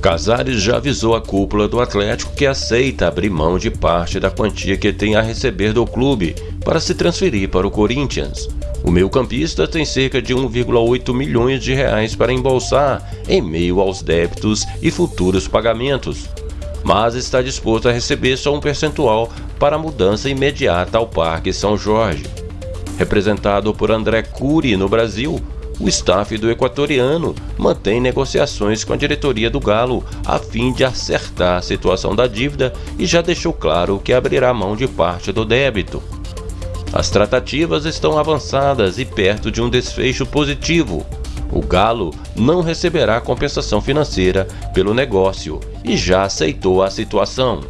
Casares já avisou a cúpula do Atlético que aceita abrir mão de parte da quantia que tem a receber do clube para se transferir para o Corinthians. O meio-campista tem cerca de 1,8 milhões de reais para embolsar em meio aos débitos e futuros pagamentos, mas está disposto a receber só um percentual para a mudança imediata ao Parque São Jorge. Representado por André Cury no Brasil, o staff do equatoriano mantém negociações com a diretoria do Galo a fim de acertar a situação da dívida e já deixou claro que abrirá mão de parte do débito. As tratativas estão avançadas e perto de um desfecho positivo. O Galo não receberá compensação financeira pelo negócio e já aceitou a situação.